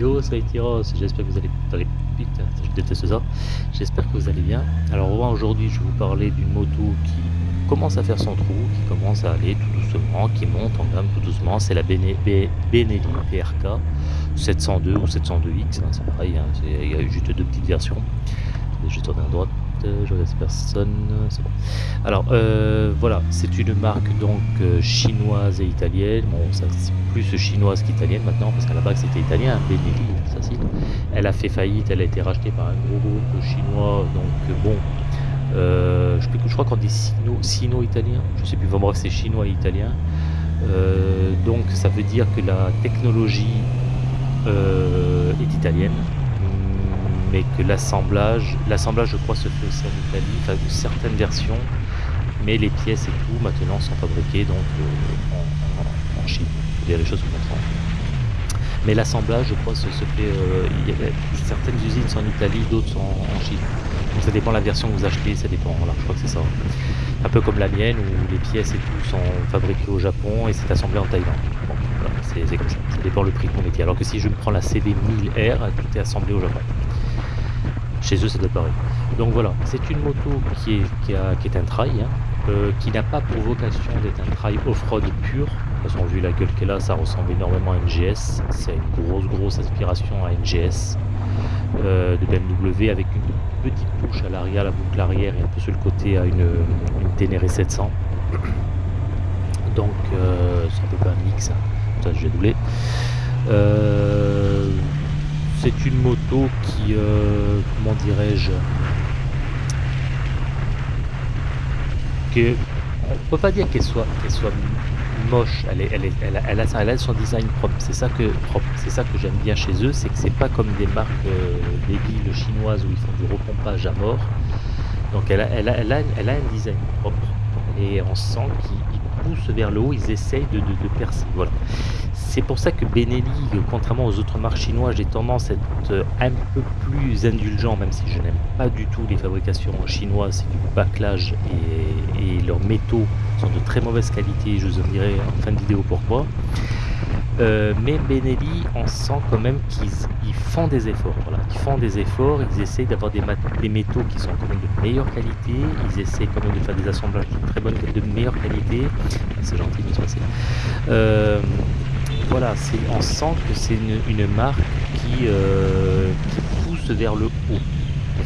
Yo, ça j'espère que vous allez... putain, je déteste ça. J'espère que vous allez bien. Alors aujourd'hui, je vais vous parler d'une moto qui commence à faire son trou, qui commence à aller tout doucement, qui monte en gamme tout doucement. C'est la Benelli PRK 702 ou 702X, hein, c'est pareil, hein, il y a juste deux petites versions. Je vais tourner à droite je personne, c'est bon. Alors euh, voilà, c'est une marque donc euh, chinoise et italienne. Bon, ça c'est plus chinoise qu'italienne maintenant parce qu'à la base c'était italien, Benelli, ça. Elle a fait faillite, elle a été rachetée par un gros groupe chinois, donc bon. Euh, je, je, crois qu'on dit sino-italien, je sais plus, vraiment c'est chinois et italien. donc ça veut dire que la technologie est italienne mais que l'assemblage, l'assemblage je crois se fait aussi en Italie, enfin de certaines versions, mais les pièces et tout maintenant sont fabriquées donc euh, en, Chine, il dire les choses comme ça. Mais l'assemblage je crois se, fait, euh, il y a, certaines usines sont en Italie, d'autres sont en, Chine. Donc ça dépend de la version que vous achetez, ça dépend, voilà, je crois que c'est ça. Un peu comme la mienne où les pièces et tout sont fabriquées au Japon et c'est assemblé en Thaïlande. Bon, voilà, c'est comme ça, ça dépend le prix vous mettez. Alors que si je prends la CD 1000R, tout est assemblé au Japon. Chez eux, c'est pareil. Donc voilà, c'est une moto qui est, qui, est un trail, hein, euh, qui n'a pas pour vocation d'être un trail off-road pur. De toute façon, vu la gueule qu'elle a, ça ressemble énormément à une GS. C'est une grosse, grosse inspiration à une GS euh, de BMW avec une petite touche à l'arrière, la boucle arrière et un peu sur le côté à une, Ténéré 700. Donc, euh, c'est un peu un mix, hein. ça j'ai doublé. C'est une moto qui, euh, comment dirais-je, que on peut pas dire qu'elle soit, moche. Elle, a, son design propre. C'est ça que C'est ça que j'aime bien chez eux, c'est que c'est pas comme des marques euh, débiles chinoises où ils font du repompage à mort. Donc elle a un design propre et on sent qu'ils poussent vers le haut, ils essayent de, de, de percer. Voilà. C'est pour ça que Benelli, contrairement aux autres marques chinoises, j'ai tendance à être euh, un peu plus indulgent, même si je n'aime pas du tout les fabrications chinoises, c'est du bâclage et, leurs métaux sont de très mauvaise qualité, je vous en dirai en fin de vidéo pourquoi. Euh, mais Benelli, on sent quand même qu'ils font des efforts. Voilà. Ils font des efforts, ils essayent d'avoir des, métaux qui sont quand même de meilleure qualité, ils essayent quand même de faire des assemblages de très bonne de meilleure qualité. C'est gentil de se passer. Voilà, on sent que c'est une, marque euh, qui, pousse vers le haut.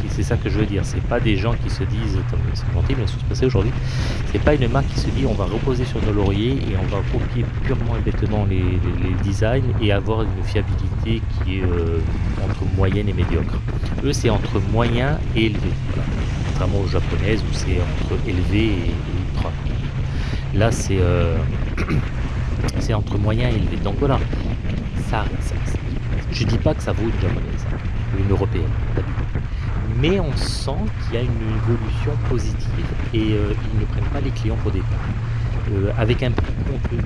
C'est ça que je veux dire. C'est pas des gens qui se disent, c'est gentil, mais ça se passer aujourd'hui? C'est pas une marque qui se dit, on va reposer sur nos lauriers et on va copier purement et bêtement les, designs et avoir une fiabilité qui est euh, entre moyenne et médiocre. Eux, c'est entre moyen et élevé. Contrairement aux japonaises où c'est entre élevé et, ultra. Là, c'est euh, c'est entre moyen et élevé. Donc voilà, ça, ça, je dis pas que ça vaut une japonaise ou une européenne, mais on sent qu'il y a une évolution positive et euh, ils ne prennent pas les clients pour des euh, avec un prix contenu,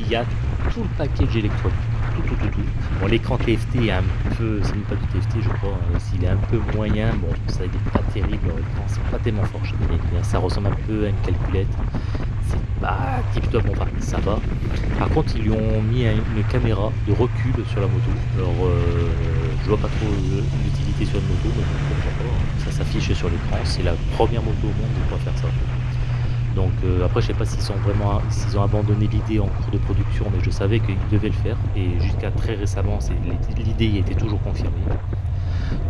il y a tout le package électronique. Tout, tout, tout, tout. Bon, l'écran TFT est un peu, c'est même pas du TFT, je crois, hein, s'il est un peu moyen, bon, ça n'est pas terrible, l'écran, c'est pas tellement fort, ça ressemble un peu à une calculette bah, tip top, enfin ça va. Par contre ils lui ont mis une caméra de recul sur la moto. Alors euh, je vois pas trop l'utilité sur une moto, mais ça s'affiche sur l'écran. C'est la première moto au monde de pouvoir faire ça. Donc euh, après je sais pas s'ils sont vraiment s'ils ont abandonné l'idée en cours de production, mais je savais qu'ils devaient le faire. Et jusqu'à très récemment l'idée était toujours confirmée.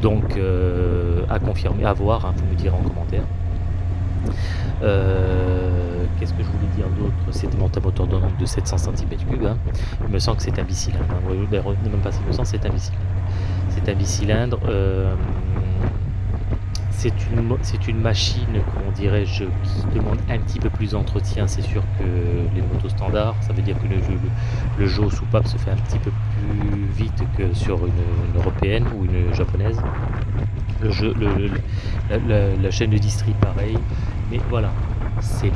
Donc euh, à confirmer, à voir, hein, vous me direz en commentaire. Euh, qu'est-ce que je voulais dire d'autre? C'était mon moteur de, de 700 cm3. Hein. Il me semble que c'est un bicylindre. Hein. Ben, même pas me semble, c'est un bicylindre. C'est un bicylindre. Euh, c'est une, une machine, comment dirais-je, qui demande un petit peu plus d'entretien, c'est sûr que les motos standards. Ça veut dire que le, le, le jeu soupape se fait un petit peu plus vite que sur une, européenne ou une japonaise. Le jeu, le, la, chaîne de distri, pareil. Mais voilà, c'est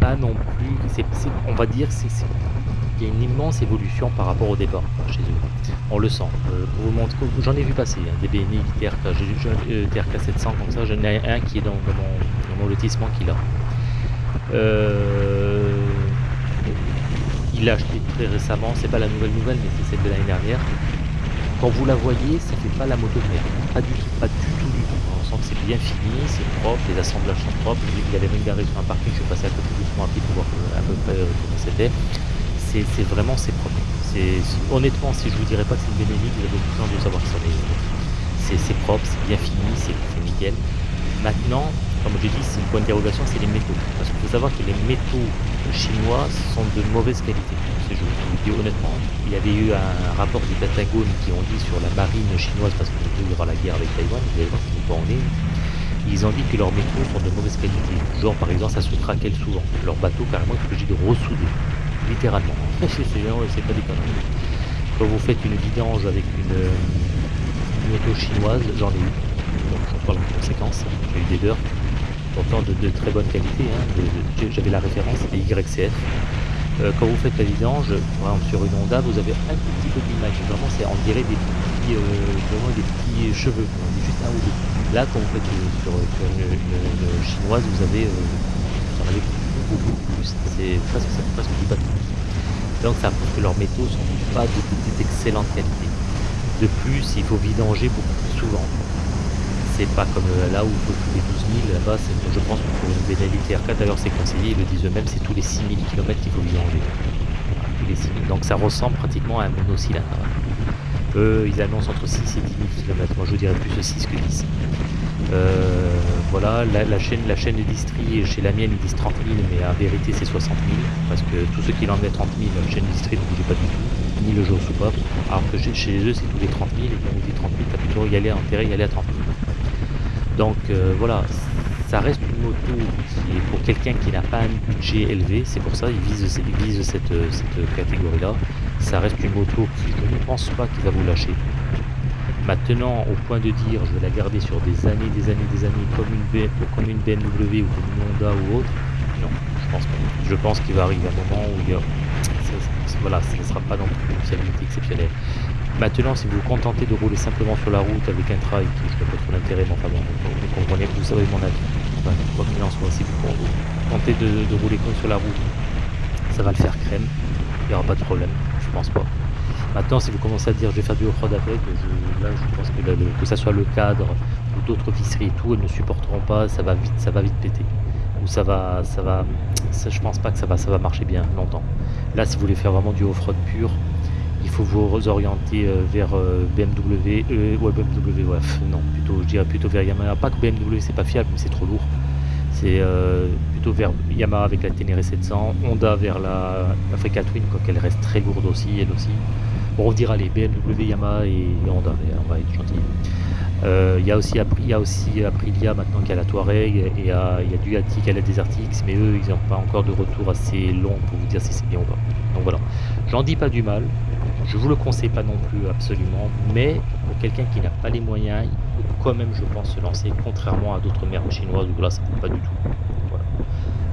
pas non plus. on va dire c'est y a une immense évolution par rapport au départ chez eux. On le sent. Euh, j'en ai vu passer hein, des BNI TRK, TRK 700 comme ça. J'en ai un qui est dans, mon, lotissement qu'il a. Euh, il l'a acheté très récemment. C'est pas la nouvelle nouvelle, mais c'est celle de l'année dernière. quand vous la voyez, ça fait pas la moto de merde. Pas du tout, pas du tout, que c'est bien fini, c'est propre, les assemblages sont propres. Il y avait même garé sur un parking, je suis passé à côté doucement rapide pour voir à peu près comment c'était. C'est vraiment, c'est propre. Honnêtement, si je vous dirais pas c'est une Benelli, vous avez besoin de savoir que c'est propre, c'est bien fini, c'est nickel. Maintenant, comme j'ai dit, c'est une point d'interrogation, c'est les métaux. Parce qu'il faut savoir que les métaux chinois sont de mauvaise qualité. Je vous le dis honnêtement. Il y avait eu un rapport du Pentagone qui ont dit sur la marine chinoise, parce qu'il y aura la guerre avec Taïwan, vous allez voir qu'ils pas en Ils ont dit que leurs métaux sont de mauvaise qualité. Genre par exemple, ça se craquelle souvent. Leur bateau carrément est obligé de ressouder. Littéralement. c'est pas des conneries. Quand vous faites une vidange avec une, moto chinoise, j'en ai eu. Donc j'en parle en conséquence. J'ai eu des dirt, pourtant de, très bonne qualité. Hein. J'avais la référence, des YCF. Euh, quand vous faites la vidange, par exemple sur une Honda, vous avez un tout petit peu d'image. Vraiment, c'est on dirait des petits, euh, vraiment des petits cheveux. Juste un. Là, quand vous faites euh, sur, une, chinoise, vous avez, beaucoup, plus. C'est presque, presque du bateau. Donc ça prouve que leurs métaux sont pas d'excellente qualité. De plus, il faut vidanger beaucoup plus souvent. Pas comme euh, là où il faut tous les 12 000, là-bas, je pense que pour une Benelli TR4, d'ailleurs c'est conseillé, ils le disent eux-mêmes, c'est tous les 6 000 km qu'il faut vidanger. tous les 6 000. Donc ça ressemble pratiquement à un monocylindre. Eux, ils annoncent entre 6 et 10 000 km. Moi, je dirais plus 6 que 10. Euh, voilà, la, chaîne, la chaîne de distri, chez la mienne, ils disent 30 000, mais en vérité, c'est 60 000. Parce que tous ceux qui l'ont 30 000, la chaîne de distri ne bougeait pas du tout ni le jour sous pas. Alors que chez eux, c'est tous les 30 000, et quand on dit 30 000, t'as plutôt y aller, intérêt y aller à 30 000. Donc euh, voilà, ça reste une moto qui est pour quelqu'un qui n'a pas un budget élevé, c'est pour ça qu'ils vise, vise cette, cette catégorie-là. Ça reste une moto qui, je ne pense pas qu'il va vous lâcher. Maintenant, au point de dire je vais la garder sur des années, des années, des années, comme une, BMW ou comme une Honda ou autre, non, je pense pas. Je pense qu'il va arriver un moment où il y a voilà, ce ne sera pas non plus une fiabilité exceptionnelle. Maintenant, si vous vous contentez de rouler simplement sur la route avec un trail qui je pas trop l'intérêt, mais vous comprenez, vous savez mon avis. Quoi qu'il en soit, si vous tentez de, rouler comme sur la route, ça va le faire crème, il n'y aura pas de problème, je pense pas. Maintenant, si vous commencez à dire je vais faire du off-road avec, là je pense que, que ça soit le cadre ou d'autres visseries et tout, elles ne supporteront pas, ça va vite, ça va vite péter. Ou ça va, ça va, je pense pas que ça va, ça va marcher bien longtemps. Là, si vous voulez faire vraiment du off-road pur, il faut vous orienter euh, vers euh, BMW, euh, ouais, BMW, ouais, non, plutôt, je dirais plutôt vers Yamaha. Pas que BMW, c'est pas fiable, mais c'est trop lourd. C'est plutôt vers Yamaha avec la Ténéré 700, Honda vers la Africa Twin, quoi qu'elle reste très lourde aussi, elle aussi. Bon, on dira les BMW, Yamaha et Honda, on va être gentil. Euh, il y a aussi il aussi Aprilia maintenant qui a la Touareg et il y a, Ducati qui a la Desert X mais eux ils n'ont pas encore de retour assez long pour vous dire si c'est bien ou pas donc voilà j'en dis pas du mal je vous le conseille pas non plus absolument mais pour quelqu'un qui n'a pas les moyens il peut quand même je pense se lancer contrairement à d'autres merdes chinoises où là ça ne pas du tout voilà.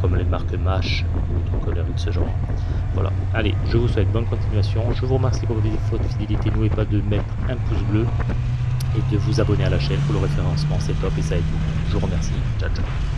comme les marques Mash ou d'autres de ce genre voilà allez je vous souhaite bonne continuation je vous remercie pour votre fidélité n'oubliez pas de mettre un pouce bleu et de vous abonner à la chaîne pour le référencement, c'est top et ça aide. Je vous remercie. Ciao, ciao.